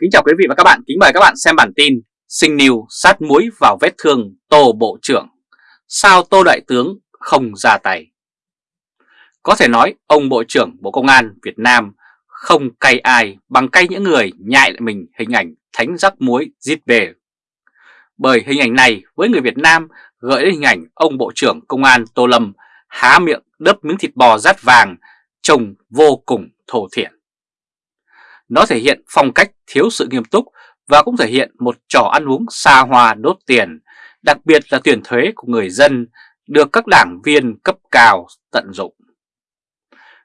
Kính chào quý vị và các bạn, kính mời các bạn xem bản tin Sinh niu sát muối vào vết thương Tô Bộ trưởng. Sao Tô Đại Tướng không ra tay? Có thể nói ông Bộ trưởng Bộ Công an Việt Nam không cay ai bằng cay những người nhại lại mình hình ảnh thánh rắc muối giết về Bởi hình ảnh này với người Việt Nam gợi đến hình ảnh ông Bộ trưởng Công an Tô Lâm há miệng đớp miếng thịt bò rát vàng trông vô cùng thổ thiển nó thể hiện phong cách thiếu sự nghiêm túc và cũng thể hiện một trò ăn uống xa hoa đốt tiền, đặc biệt là tiền thuế của người dân được các đảng viên cấp cao tận dụng.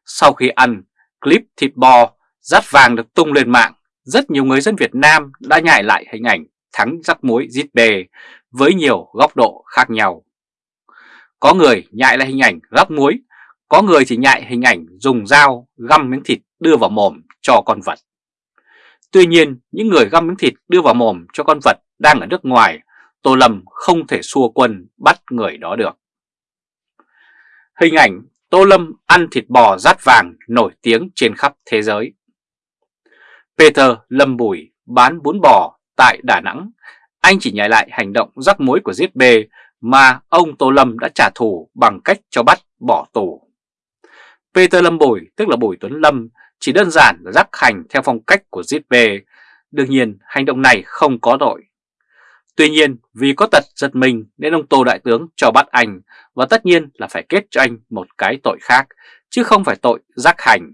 Sau khi ăn, clip thịt bò rát vàng được tung lên mạng, rất nhiều người dân Việt Nam đã nhại lại hình ảnh thắng rắc muối giết bề với nhiều góc độ khác nhau. Có người nhại lại hình ảnh rắc muối, có người thì nhại hình ảnh dùng dao găm miếng thịt đưa vào mồm cho con vật. Tuy nhiên, những người găm miếng thịt đưa vào mồm cho con vật đang ở nước ngoài, Tô Lâm không thể xua quân bắt người đó được. Hình ảnh Tô Lâm ăn thịt bò rát vàng nổi tiếng trên khắp thế giới. Peter Lâm Bùi bán bún bò tại Đà Nẵng, anh chỉ nhảy lại hành động rắc muối của giết bê mà ông Tô Lâm đã trả thù bằng cách cho bắt bỏ tù. Peter Lâm Bùi, tức là Bùi Tuấn Lâm, chỉ đơn giản là rắc hành theo phong cách của ZB. Đương nhiên, hành động này không có tội. Tuy nhiên, vì có tật giật mình nên ông Tô Đại Tướng cho bắt anh và tất nhiên là phải kết cho anh một cái tội khác, chứ không phải tội rắc hành.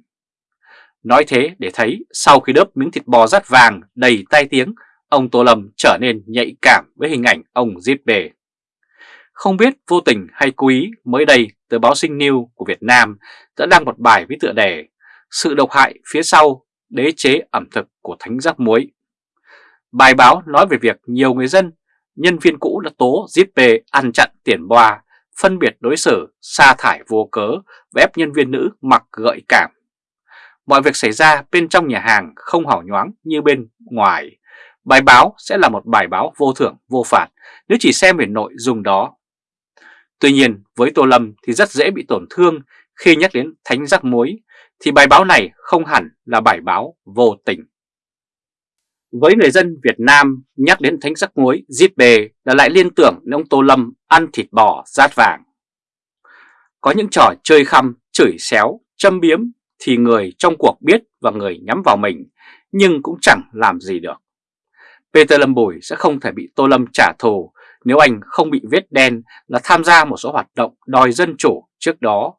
Nói thế để thấy sau khi đớp miếng thịt bò rát vàng đầy tai tiếng, ông Tô Lâm trở nên nhạy cảm với hình ảnh ông giết bề. Không biết vô tình hay cố ý mới đây tờ báo Sinh News của Việt Nam đã đăng một bài với tựa đề sự độc hại phía sau đế chế ẩm thực của thánh rắc muối. Bài báo nói về việc nhiều người dân, nhân viên cũ đã tố Zippe ăn chặn tiền boa, phân biệt đối xử, sa thải vô cớ và ép nhân viên nữ mặc gợi cảm. Mọi việc xảy ra bên trong nhà hàng không hảo nhoáng như bên ngoài. Bài báo sẽ là một bài báo vô thưởng vô phạt nếu chỉ xem về nội dung đó. Tuy nhiên với Tô Lâm thì rất dễ bị tổn thương khi nhắc đến thánh giác muối thì bài báo này không hẳn là bài báo vô tình. Với người dân Việt Nam, nhắc đến thánh sắc muối, giết bề là lại liên tưởng đến ông Tô Lâm ăn thịt bò rát vàng. Có những trò chơi khăm, chửi xéo, châm biếm thì người trong cuộc biết và người nhắm vào mình, nhưng cũng chẳng làm gì được. Peter Lâm Bùi sẽ không thể bị Tô Lâm trả thù nếu anh không bị vết đen là tham gia một số hoạt động đòi dân chủ trước đó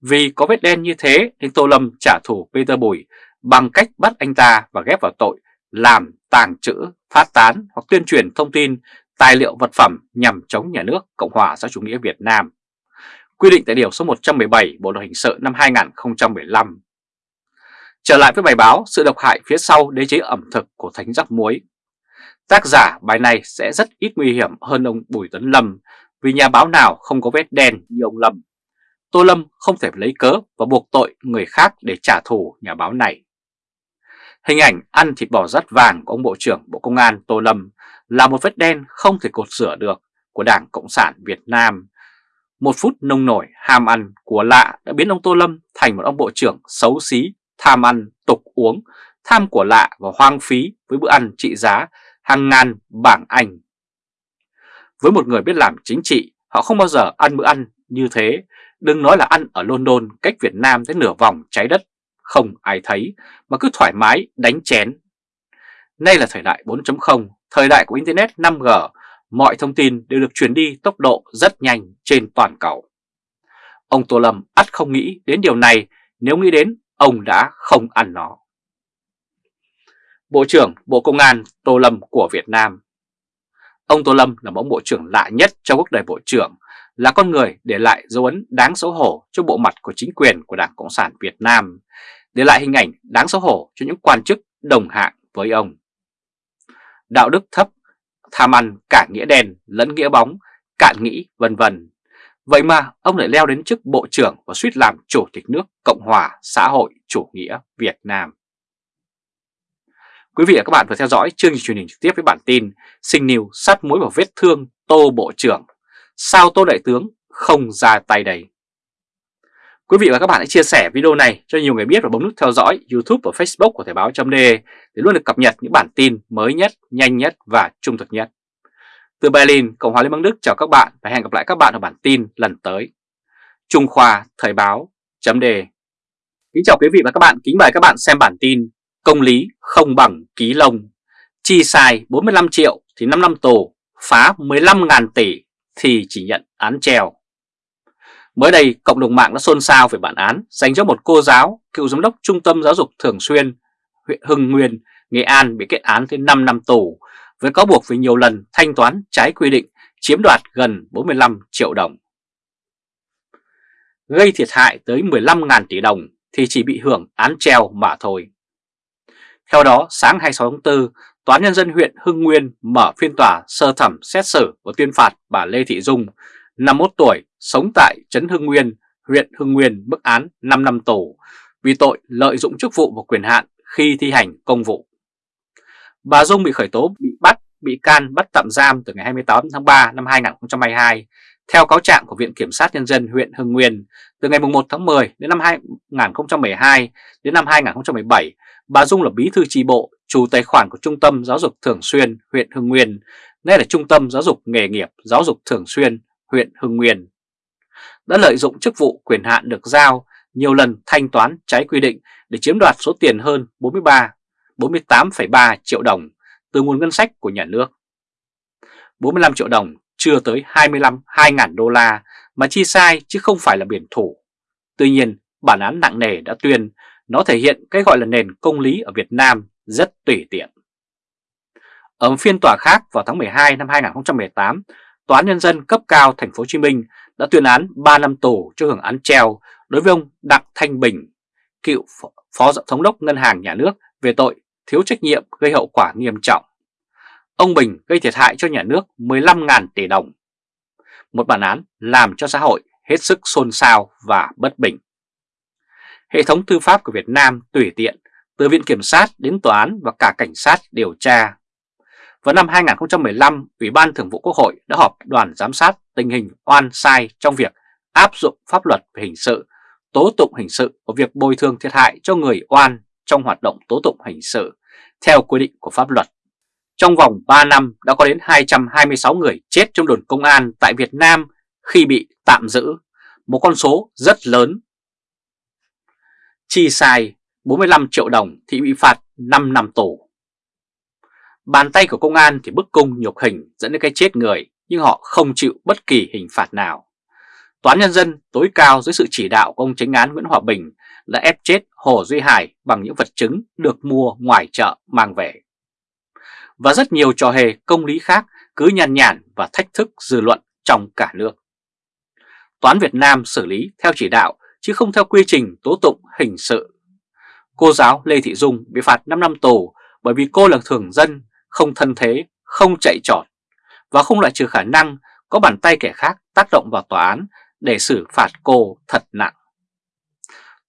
vì có vết đen như thế nên Tô Lâm trả thù Peter Bùi bằng cách bắt anh ta và ghép vào tội làm tàng trữ, phát tán hoặc tuyên truyền thông tin, tài liệu vật phẩm nhằm chống nhà nước Cộng hòa xã chủ nghĩa Việt Nam. Quy định tại Điều số 117 Bộ Luật Hình sự năm 2015. Trở lại với bài báo Sự độc hại phía sau đế chế ẩm thực của Thánh Giác Muối. Tác giả bài này sẽ rất ít nguy hiểm hơn ông Bùi tấn Lâm vì nhà báo nào không có vết đen như ông Lâm. Tô Lâm không thể lấy cớ và buộc tội người khác để trả thù nhà báo này. Hình ảnh ăn thịt bò rắt vàng của ông Bộ trưởng Bộ Công an Tô Lâm là một vết đen không thể cột sửa được của Đảng Cộng sản Việt Nam. Một phút nông nổi ham ăn của lạ đã biến ông Tô Lâm thành một ông Bộ trưởng xấu xí, tham ăn, tục uống, tham của lạ và hoang phí với bữa ăn trị giá hàng ngàn bảng Anh. Với một người biết làm chính trị, họ không bao giờ ăn bữa ăn như thế Đừng nói là ăn ở London cách Việt Nam tới nửa vòng trái đất, không ai thấy mà cứ thoải mái đánh chén. Nay là thời đại 4.0, thời đại của Internet 5G, mọi thông tin đều được truyền đi tốc độ rất nhanh trên toàn cầu. Ông Tô Lâm ắt không nghĩ đến điều này, nếu nghĩ đến ông đã không ăn nó. Bộ trưởng Bộ Công an Tô Lâm của Việt Nam Ông Tô Lâm là một bộ trưởng lạ nhất trong quốc đời bộ trưởng là con người để lại dấu ấn đáng xấu hổ cho bộ mặt của chính quyền của Đảng Cộng sản Việt Nam, để lại hình ảnh đáng xấu hổ cho những quan chức đồng hạng với ông. Đạo đức thấp, tham ăn cả nghĩa đen lẫn nghĩa bóng, cạn nghĩ vân vân. Vậy mà ông lại leo đến chức Bộ trưởng và suýt làm Chủ tịch nước Cộng hòa xã hội chủ nghĩa Việt Nam. Quý vị và các bạn vừa theo dõi chương trình truyền hình trực tiếp với bản tin Sinh Niu sát mũi vào vết thương Tô Bộ trưởng Sao Tô Đại Tướng không ra tay đây? Quý vị và các bạn hãy chia sẻ video này cho nhiều người biết và bấm nút theo dõi YouTube và Facebook của Thời báo .de để luôn được cập nhật những bản tin mới nhất, nhanh nhất và trung thực nhất. Từ Berlin, Cộng hòa Liên bang Đức chào các bạn và hẹn gặp lại các bạn ở bản tin lần tới. Trung Khoa Thời báo .de Kính chào quý vị và các bạn, kính mời các bạn xem bản tin Công lý không bằng ký lông Chi sai 45 triệu thì 5 năm tù, phá 15.000 tỷ thì chỉ nhận án treo Mới đây, cộng đồng mạng đã xôn xao về bản án dành cho một cô giáo, cựu giám đốc Trung tâm Giáo dục Thường xuyên, huyện Hưng Nguyên, Nghệ An bị kết án tới 5 năm tù với cáo buộc vì nhiều lần thanh toán trái quy định chiếm đoạt gần 45 triệu đồng. Gây thiệt hại tới 15.000 tỷ đồng thì chỉ bị hưởng án treo mà thôi. Theo đó, sáng 26 tháng 4, Tòa án Nhân dân huyện Hưng Nguyên mở phiên tòa sơ thẩm xét xử và tuyên phạt bà Lê Thị Dung, 51 tuổi, sống tại Trấn Hưng Nguyên, huyện Hưng Nguyên mức án 5 năm tù vì tội lợi dụng chức vụ và quyền hạn khi thi hành công vụ. Bà Dung bị khởi tố, bị bắt, bị can bắt tạm giam từ ngày 28 tháng 3 năm 2022 theo cáo trạng của Viện Kiểm sát Nhân dân huyện Hưng Nguyên từ ngày 1 tháng 10 đến năm 2012 đến năm 2017, bà Dung là bí thư tri bộ, chủ tài khoản của Trung tâm Giáo dục Thường xuyên huyện Hưng Nguyên, nay là Trung tâm Giáo dục Nghề nghiệp Giáo dục Thường xuyên huyện Hưng Nguyên. Đã lợi dụng chức vụ quyền hạn được giao nhiều lần thanh toán trái quy định để chiếm đoạt số tiền hơn 43, 48,3 triệu đồng từ nguồn ngân sách của nhà nước. 45 triệu đồng chưa tới 25 2.000 đô la mà chi sai chứ không phải là biển thủ. Tuy nhiên, bản án nặng nề đã tuyên nó thể hiện cái gọi là nền công lý ở Việt Nam rất tùy tiện. Ở phiên tòa khác vào tháng 12 năm 2018, Tòa án Nhân dân cấp cao thành phố Hồ Chí Minh đã tuyên án 3 năm tù cho hưởng án treo đối với ông Đặng Thanh Bình, cựu Phó Thống đốc Ngân hàng Nhà nước về tội thiếu trách nhiệm gây hậu quả nghiêm trọng. Ông Bình gây thiệt hại cho nhà nước 15.000 tỷ đồng. Một bản án làm cho xã hội hết sức xôn xao và bất bình. Hệ thống tư pháp của Việt Nam tùy tiện, từ Viện Kiểm sát đến Tòa án và cả Cảnh sát điều tra. Vào năm 2015, Ủy ban Thường vụ Quốc hội đã họp đoàn giám sát tình hình oan sai trong việc áp dụng pháp luật về hình sự, tố tụng hình sự và việc bồi thường thiệt hại cho người oan trong hoạt động tố tụng hình sự theo quy định của pháp luật. Trong vòng 3 năm đã có đến 226 người chết trong đồn công an tại Việt Nam khi bị tạm giữ, một con số rất lớn. Chi sai 45 triệu đồng thì bị phạt 5 năm tù. Bàn tay của công an thì bức cung nhục hình dẫn đến cái chết người, nhưng họ không chịu bất kỳ hình phạt nào. Toán Nhân dân tối cao dưới sự chỉ đạo của ông Chánh án Nguyễn Hòa Bình đã ép chết Hồ Duy Hải bằng những vật chứng được mua ngoài chợ mang về. Và rất nhiều trò hề công lý khác cứ nhàn nhản và thách thức dư luận trong cả nước. Toán Việt Nam xử lý theo chỉ đạo, chứ không theo quy trình tố tụng hình sự. Cô giáo Lê Thị Dung bị phạt 5 năm tù bởi vì cô là thường dân, không thân thế, không chạy trọt và không loại trừ khả năng có bàn tay kẻ khác tác động vào tòa án để xử phạt cô thật nặng.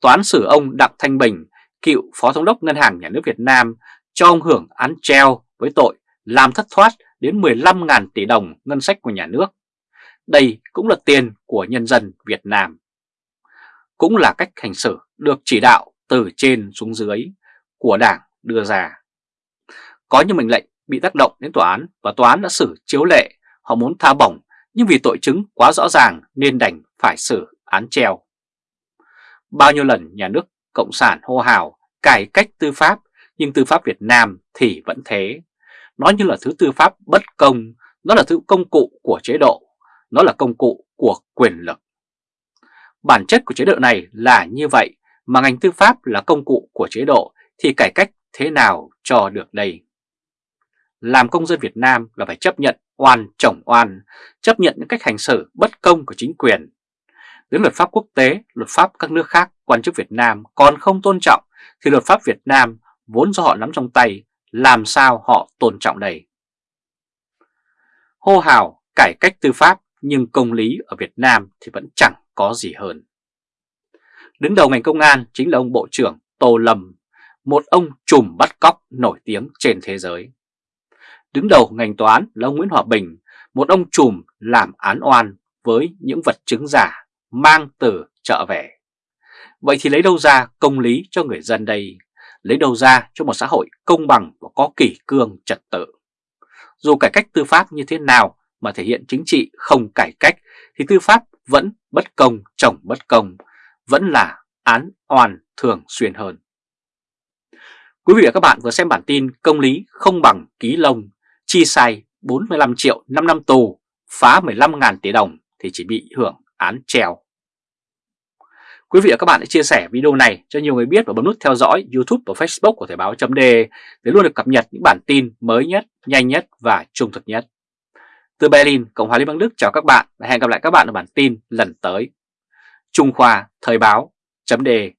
Tòa án xử ông Đặng Thanh Bình, cựu Phó Thống đốc Ngân hàng Nhà nước Việt Nam, cho ông hưởng án treo với tội làm thất thoát đến 15.000 tỷ đồng ngân sách của nhà nước. Đây cũng là tiền của nhân dân Việt Nam. Cũng là cách hành xử được chỉ đạo từ trên xuống dưới của Đảng đưa ra. Có những mệnh lệnh bị tác động đến tòa án và tòa án đã xử chiếu lệ, họ muốn tha bổng nhưng vì tội chứng quá rõ ràng nên đành phải xử án treo. Bao nhiêu lần nhà nước Cộng sản hô hào cải cách tư pháp nhưng tư pháp Việt Nam thì vẫn thế. Nó như là thứ tư pháp bất công, nó là thứ công cụ của chế độ, nó là công cụ của quyền lực. Bản chất của chế độ này là như vậy mà ngành tư pháp là công cụ của chế độ thì cải cách thế nào cho được đây? Làm công dân Việt Nam là phải chấp nhận oan chồng oan, chấp nhận những cách hành xử bất công của chính quyền. Đến luật pháp quốc tế, luật pháp các nước khác, quan chức Việt Nam còn không tôn trọng thì luật pháp Việt Nam vốn do họ nắm trong tay, làm sao họ tôn trọng đây? Hô hào cải cách tư pháp nhưng công lý ở Việt Nam thì vẫn chẳng có gì hơn. Đứng đầu ngành công an chính là ông Bộ trưởng Tô Lâm, một ông trùm bắt cóc nổi tiếng trên thế giới. Đứng đầu ngành tòa án là ông Nguyễn Hòa Bình, một ông trùm làm án oan với những vật chứng giả mang từ chợ về. Vậy thì lấy đâu ra công lý cho người dân đây? Lấy đâu ra cho một xã hội công bằng và có kỷ cương trật tự? Dù cải cách tư pháp như thế nào mà thể hiện chính trị không cải cách thì tư pháp vẫn bất công chồng bất công, vẫn là án oan thường xuyên hơn. Quý vị và các bạn vừa xem bản tin công lý không bằng ký lông, chi sai 45 triệu 5 năm tù, phá 15.000 tỷ đồng thì chỉ bị hưởng án treo. Quý vị và các bạn hãy chia sẻ video này cho nhiều người biết và bấm nút theo dõi YouTube và Facebook của Thời báo chấm để luôn được cập nhật những bản tin mới nhất, nhanh nhất và trung thực nhất. Từ Berlin, Cộng hòa Liên bang Đức chào các bạn và hẹn gặp lại các bạn ở bản tin lần tới. Trung Khoa Thời báo chấm đề.